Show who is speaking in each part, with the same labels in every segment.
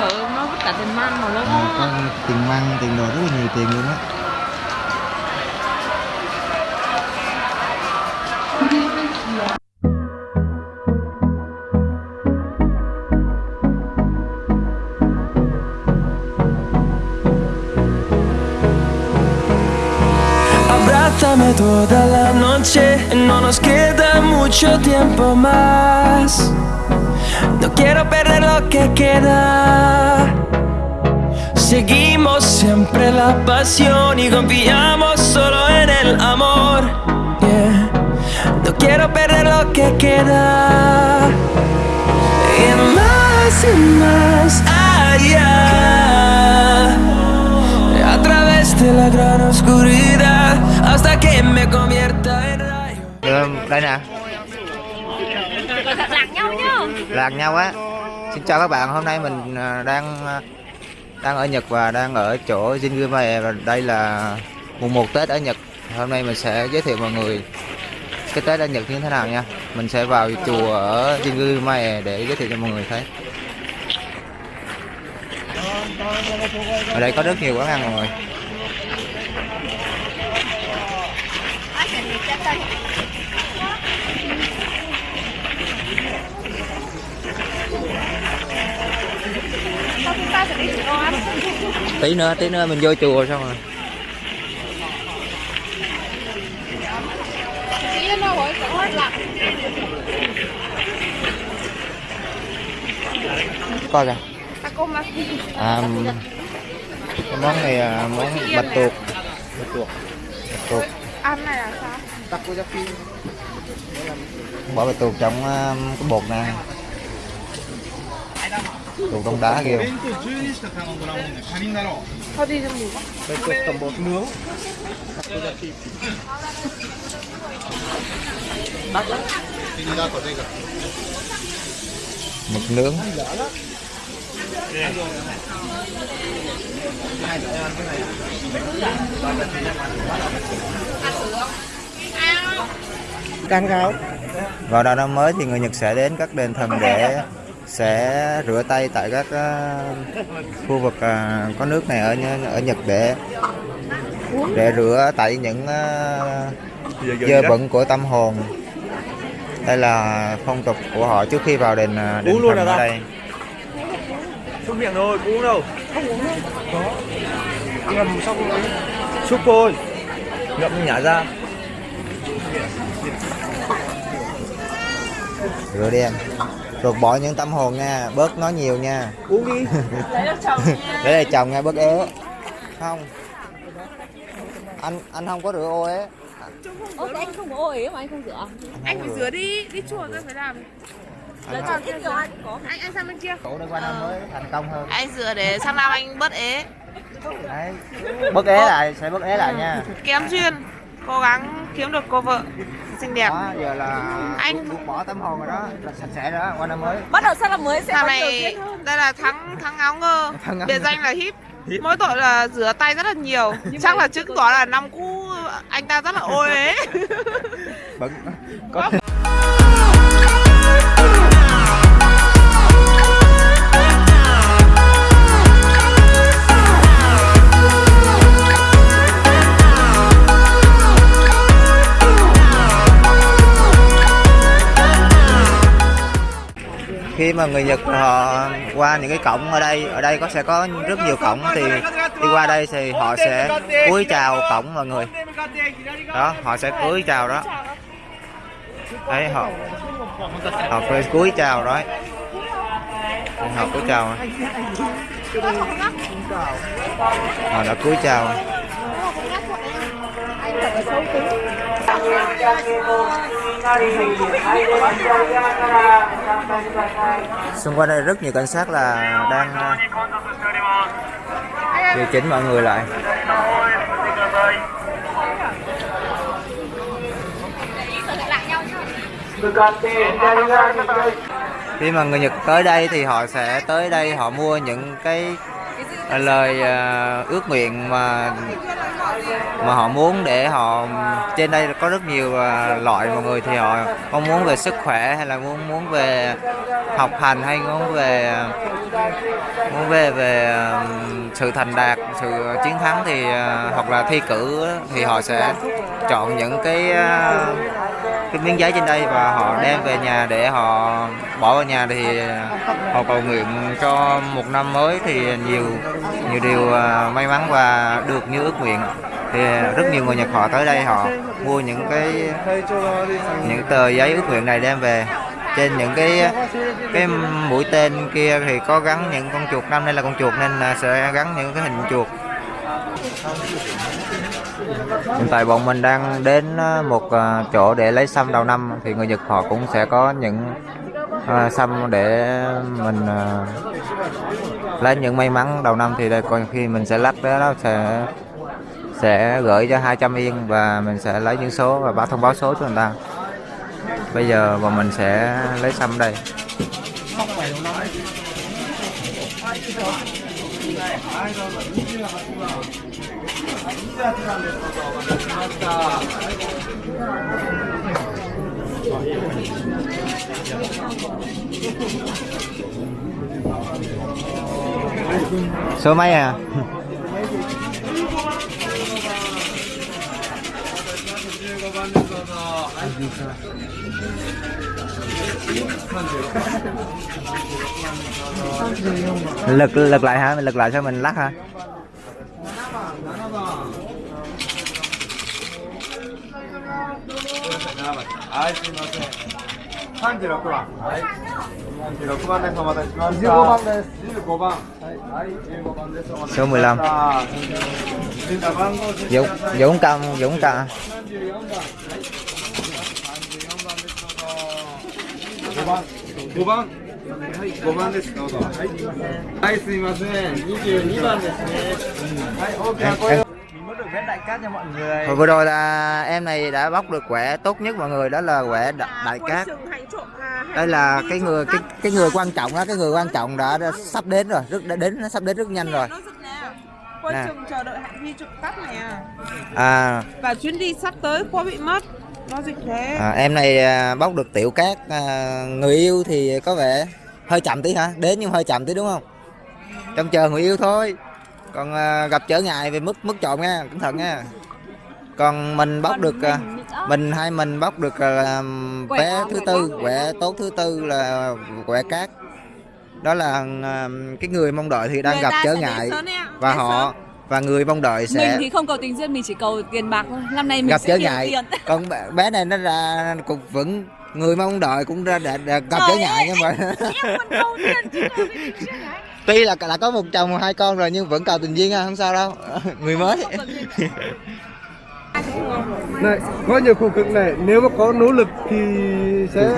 Speaker 1: cỡ nó tất cả tiền man mà nó
Speaker 2: à, có tiền măng tiền đồ rất là nhiều tiền luôn á
Speaker 3: Abrázame toda la noche, no nos queda mucho tiempo más. Lo que queda. Seguimos siempre la pasión y confiamos solo en el amor. Yeah. No quiero perder lo que queda. Y más y más allá. A través de la gran oscuridad hasta que me convierta en rayo.
Speaker 2: Được, đây nè
Speaker 1: lạc nhau nhá
Speaker 2: lạc nhau á xin chào các bạn, hôm nay mình à, đang à, đang ở Nhật và đang ở chỗ Jingumae và đây là mùng 1 Tết ở Nhật. Hôm nay mình sẽ giới thiệu mọi người cái Tết ở Nhật như thế nào nha. Mình sẽ vào chùa ở Jingumae để giới thiệu cho mọi người thấy. Ở đây có rất nhiều quán ăn mọi người. Tí nữa tí nữa mình vô chùa xong rồi. Coi kìa. À, món này là món bạch tuộc. Bạch tuộc. Bạch tuộc.
Speaker 1: Ăn này là sao
Speaker 2: bỏ bạch tuộc trong um, cái bột nè đồ đông đá
Speaker 1: kia
Speaker 4: đây chục tầm bột nướng Đắt lắm.
Speaker 2: mực nướng
Speaker 4: Canh gáo
Speaker 2: Vào đầu năm mới thì người Nhật sẽ đến các đền thần để sẽ rửa tay tại các ờ, khu vực ờ, có nước này ở ở Nhật để để rửa tại những ờ, dơ bẩn của tâm hồn. Đây là phong tục của họ trước khi vào đền đền
Speaker 4: Uống luôn
Speaker 2: ở đây.
Speaker 4: Súc miệng thôi, uống đâu. Không uống đâu. Có. Ngầm xong rồi. Súc thôi. Ngậm nhả ra.
Speaker 2: Rửa đi rồi bỏ những tâm hồn nha bớt nói nhiều nha.
Speaker 4: Uống đi.
Speaker 2: Để đây chồng nha. Bớt ế không. Anh anh không có rửa ô ế
Speaker 1: thế anh không có ô ý mà anh không rửa?
Speaker 2: Anh phải rửa.
Speaker 1: đi đi chùa tôi phải làm.
Speaker 2: Anh,
Speaker 1: còn ít nhiều anh có? Anh anh sang bên kia.
Speaker 2: Cổ qua năm mới thành công hơn.
Speaker 1: Anh rửa để sang năm anh bớt ế?
Speaker 2: Đấy. Bớt ế lại sẽ bớt ế lại nha.
Speaker 1: Kém duyên cố gắng kiếm được cô vợ xinh đẹp.
Speaker 2: Đó giờ là
Speaker 1: Anh-
Speaker 2: buông bỏ tâm hồn rồi đó là sạch sẽ rồi đó qua năm mới.
Speaker 5: Bắt đầu sang năm mới sẽ
Speaker 1: Thằng này đây là thắng thắng áo ngơ. Biệt danh là híp mỗi tội là rửa tay rất là nhiều. Chắc là chứng tỏ là năm cũ anh ta rất là ôi ế
Speaker 2: bận. Có khi mà người Nhật họ qua những cái cổng ở đây ở đây có sẽ có rất nhiều cổng thì đi qua đây thì họ sẽ cúi chào cổng mọi người. Đó, họ sẽ cúi chào đó. Đấy, họ họ phải cúi chào đó. Họ cúi chào. Họ đã cúi chào xung quanh đây rất nhiều cảnh sát là đang ờ, điều chỉnh mọi người lại. Khi mà người Nhật tới đây thì họ sẽ tới đây, họ mua những cái Ờ, lời ờ, ước nguyện mà mà họ muốn để họ, trên đây có rất nhiều ờ, loại mọi người thì họ mong muốn về sức khỏe hay là muốn muốn về học hành hay muốn về muốn về về sự thành đạt, sự chiến thắng thì hoặc là thi cử thì họ sẽ chọn những cái à, cái miếng giấy trên đây và họ đem về nhà để họ bỏ vào nhà thì họ cầu nguyện cho một năm mới thì nhiều nhiều điều à, may mắn và được như ước nguyện. Thì rất nhiều người Nhật họ tới đây họ mua những cái, những tờ giấy ước nguyện này đem về. Trên những cái cái mũi tên kia thì có gắn những con chuột, năm nay là con chuột nên sẽ gắn những cái hình chuột hiện tại bọn mình đang đến ờ, một ờ, chỗ để lấy sâm đầu năm thì người Nhật họ cũng sẽ có những ờ, xăm sâm để mình lấy những may mắn đầu năm. Thì đây còn khi mình sẽ lắc đó, nó sẽ sẽ gửi cho 200 yên và mình sẽ lấy những số và báo thông báo số cho người ta. Bây giờ bọn mình sẽ lấy sâm đây. はいどうぞ28番28番ですどうぞお待たせしました số mấy à lực lực lại hả? Mình lực lại cho mình lắc hả? Số 15 Dũng Dũng cầm Dũng cầm.
Speaker 4: 5番5番ですどうぞはいすいません22番ですねはい大きな声を mình muốn được vé đại cát cho mọi người
Speaker 2: Hồi vừa rồi là em này đã bóc được quẻ tốt nhất mọi người đó là quẻ đại, đại cát đây là cái người cái cái người quan trọng đó cái người quan trọng đã, đã sắp đến rồi rất đã đến nó sắp đến rất nhanh rồi
Speaker 1: Nó rất nè. Quân
Speaker 2: Nè.
Speaker 1: chừng chờ đợi hạng huy trục cắt này à.
Speaker 2: à,
Speaker 1: Và chuyến đi sắp tới khó bị mất. Nó dịch thế.
Speaker 2: à em này à, bóc được tiểu cát à, người yêu thì có vẻ hơi chậm tí hả? Đến nhưng hơi chậm tí đúng không? Trông chờ người yêu thôi. Còn à, gặp trở ngại về mức mức trộm nha cẩn thận nha. Còn mình bóc được à, mình hai mình bóc được à, vé thứ tư quẻ tốt thứ tư là quẻ cát. Đó là à, cái người mong đợi thì đang
Speaker 5: Người
Speaker 2: gặp trở ngại và họ và người mong đợi
Speaker 5: mình
Speaker 2: sẽ
Speaker 5: thì không cầu tình duyên mình chỉ cầu tiền bạc thôi năm nay mình
Speaker 2: gặp
Speaker 5: sẽ
Speaker 2: trở
Speaker 5: nhiều
Speaker 2: ngại
Speaker 5: tiền
Speaker 2: còn bé- này nó ra cũng vẫn người mong đợi cũng ra đã, đã gặp trở ngại nhưng mà tuy là đã có một chồng hai con rồi nhưng vẫn cầu tình duyên ha, không sao đâu người mới
Speaker 4: này có nhiều khổ cực này nếu mà có nỗ lực thì sẽ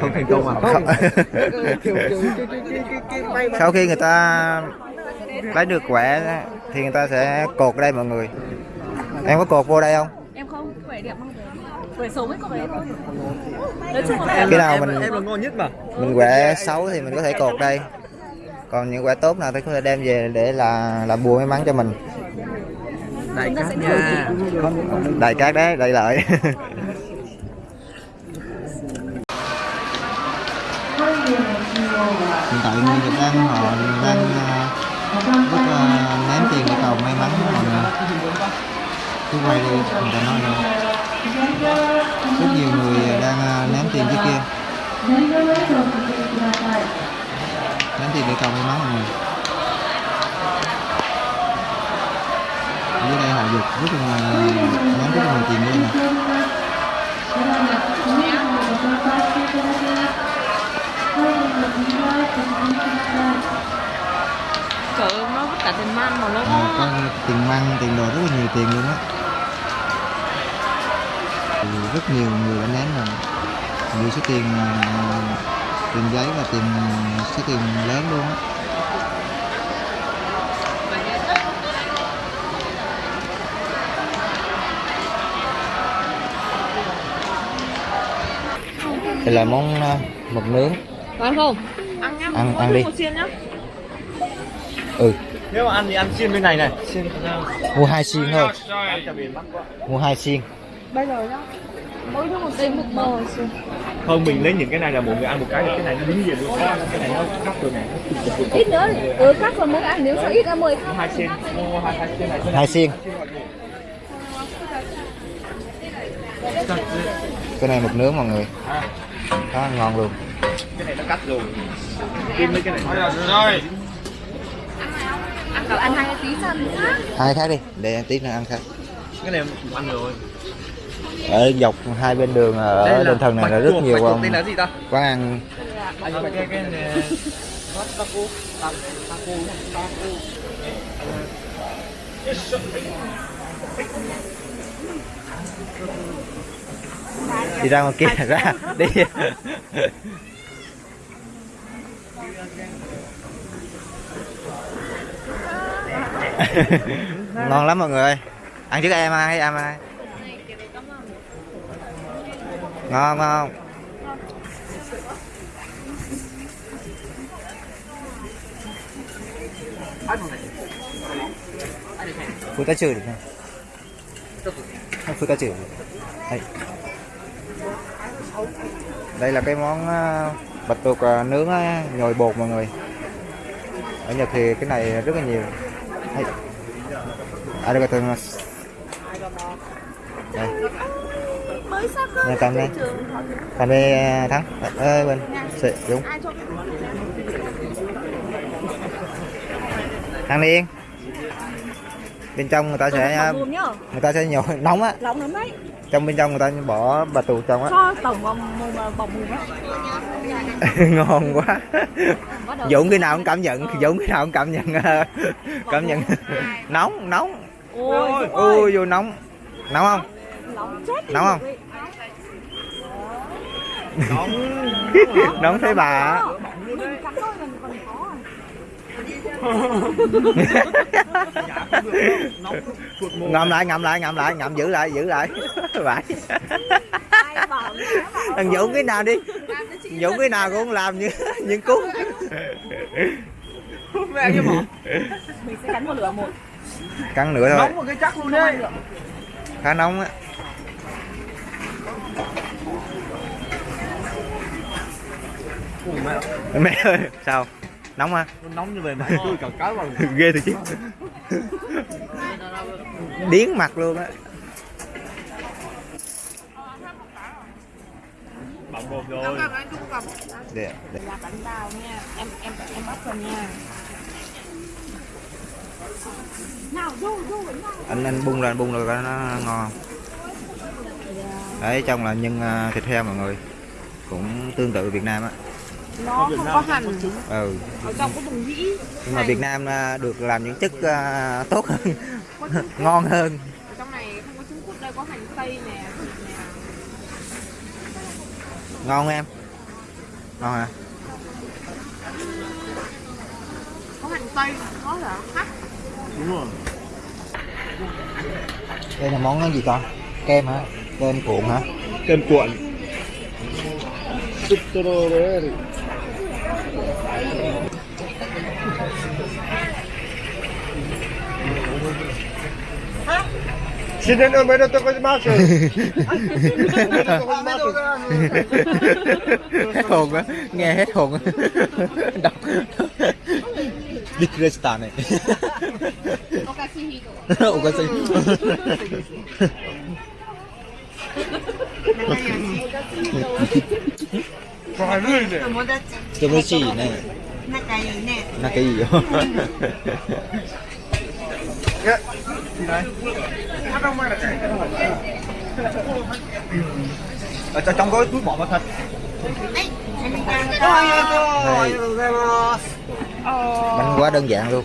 Speaker 4: không thành công à không
Speaker 2: sau khi người ta lấy được quẻ thì người ta sẽ cột ở đây mọi người. Em có cột vô đây không?
Speaker 5: Em không khỏe đẹp mang về khỏe xấu mới có về thôi. Nói chung là
Speaker 2: cái nào mình
Speaker 4: em là ngon nhất mà.
Speaker 2: mình quẻ xấu thì mình có thể cột đây. Còn những quẻ tốt nào thì có thể đem về để là là bùa may mắn cho mình.
Speaker 5: Ta sẽ nha.
Speaker 2: Đại cát đấy đại lợi. Hiện tại người Việt đang họ đang rất uh, cầu may mắn mọi người cứ quay đi người ta nói nữa rất nhiều người đang à, ném tiền trước kia. Ném tiền để cầu may mắn mọi người ở dưới đây họ dục rất là à, ném rất là nhiều tiền đây nè.
Speaker 1: you nó vứt cả tiền man mà nó
Speaker 2: à, có tiền măng tiền đồ rất là nhiều tiền luôn á. Rất nhiều người đã ném rồi nhiều số tiền tiền giấy và tiền số tiền lớn luôn á. Đây là món à, mực nướng.
Speaker 5: Có ăn không?
Speaker 1: Ăn.
Speaker 2: Ăn- ăn đi.
Speaker 1: một xiên nhá.
Speaker 2: ừ
Speaker 4: nếu mà ăn thì ăn xiên bên này này. Xiên
Speaker 2: mua hai xiên thôi. Mua hai xiên
Speaker 1: Bây giờ nhá. Mỗi thứ một xiên một mơ xiên.
Speaker 4: hơn mình lấy những cái này là mọi người ăn một cái. Thì cái này nó dính về luôn. Cái này nó cắt rồi nè
Speaker 5: ít nữa ừ cắt còn mỗi ăn. Nếu sao ít ra mười
Speaker 4: hai mua hai hai sen này.
Speaker 2: Hai xiên cái này mực nướng mọi người. Đó ngon luôn.
Speaker 4: Cái này nó cắt rồi kim lấy cái này rồi
Speaker 5: ăn ăn hai tí sao thì khác
Speaker 2: hai khác đi để tí nữa ăn khác
Speaker 4: cái này ăn rồi.
Speaker 2: Ở dọc hai bên đường ở đền thần này là rất nhiều
Speaker 4: quán
Speaker 2: quán ăn. Đi ra ngoài kia ra đi ngon lắm mọi người ăn trước em ai em ai? Ngon ngon phụ tá chửi được không? Phụ tá chửi đây. Đây là cái món ờ, bạch tuộc ờ, nướng ờ, nhồi bột mọi người. Ở Nhật thì cái này rất là nhiều đây arigatou đây
Speaker 5: mới sao cơ
Speaker 2: Nè, cầm đây cầm đây à, thắng ơi bên Sì, đúng。thắng đi. Bên trong người ta sẽ người ta sẽ nhồi nóng á.
Speaker 5: Lòng lắm đấy
Speaker 2: trong bên trong người ta bỏ bạch tuộc trong á. Ngon quá.
Speaker 5: Đầu
Speaker 2: Dũng cái nào cũng cảm nhận Dũng cái nào cũng cảm nhận cảm nhận. Nóng nóng.
Speaker 5: Ôi ơi.
Speaker 2: vô nóng. Nóng không?
Speaker 5: Nóng chết đi.
Speaker 2: Nóng không? Nóng. Thấy bà.
Speaker 5: Còn khó
Speaker 2: ngậm lại ngậm lại ngậm lại ngậm giữ lại giữ lại vậy thằng Dũng cái nào đi? Dũng cái nào cũng làm như như cú
Speaker 5: mình sẽ cắn một lửa một.
Speaker 2: Cắn nữa thôi.
Speaker 4: Một cái chắc luôn đấy.
Speaker 2: khá nóng á. Mẹ. Ơi sao? Nóng à
Speaker 4: nó nóng như vậy mà tôi cả cái vào
Speaker 2: ghê thì chứ. Điến mặt luôn á
Speaker 4: bột rồi.
Speaker 2: để, để.
Speaker 5: là bánh bao nha. Em em em bắt rồi nha. Nào vô vô bánh bao
Speaker 2: anh anh bung lên bung rồi nó ngon đấy trong là nhân à, thịt heo mọi người. Cũng tương tự Việt Nam á.
Speaker 1: Nó không có hành
Speaker 2: ừ.
Speaker 1: Ở trong có bùng nhĩ
Speaker 2: nhưng mà Việt Nam à, được làm những chất à, tốt hơn. Ngon hơn.
Speaker 1: Ở trong này không có trứng cút đây có hành tây nè thịt nè
Speaker 2: ngon không em? Ngon hả?
Speaker 1: Có hành tây có là hắc.
Speaker 4: Đúng rồi.
Speaker 2: Đây là món gì con kem hả? Kem cuộn hả?
Speaker 4: Kem cuộn Tutoro đấy Xin đến mấy đứa tôi có mát rồi.
Speaker 2: hết hồn á nghe hết hồn á đọc Dikrestan này Okasi
Speaker 4: Phải lươi này.
Speaker 2: Tomochi này
Speaker 6: 仲いいね。
Speaker 2: 仲いいよ Ờ,
Speaker 4: ở trong có túi bỏ vào thật.
Speaker 2: Bánh quá đơn giản luôn.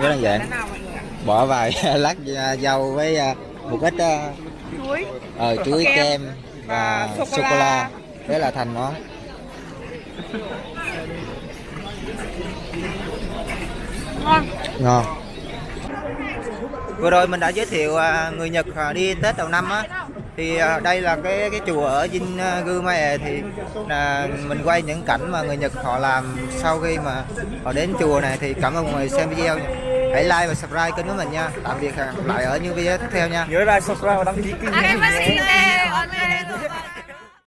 Speaker 2: Quá đơn giản. Bỏ vài lát dâu với ờ, một ít ờ,
Speaker 1: chuối.
Speaker 2: ờ chuối
Speaker 1: kem. và
Speaker 2: sô cô la thế là thành nó
Speaker 1: ngon
Speaker 2: vừa rồi mình đã giới thiệu à, người Nhật à, đi Tết đầu năm á. Thì à, đây là cái cái chùa ở Jingumae thì là mình quay những cảnh mà người Nhật họ làm sau khi mà họ đến chùa này thì cảm ơn mọi người xem video hãy like và subscribe kênh của mình nha. Tạm biệt hẹn gặp lại ở những video tiếp theo nha.
Speaker 4: Nhớ like, subscribe và đăng ký kênh.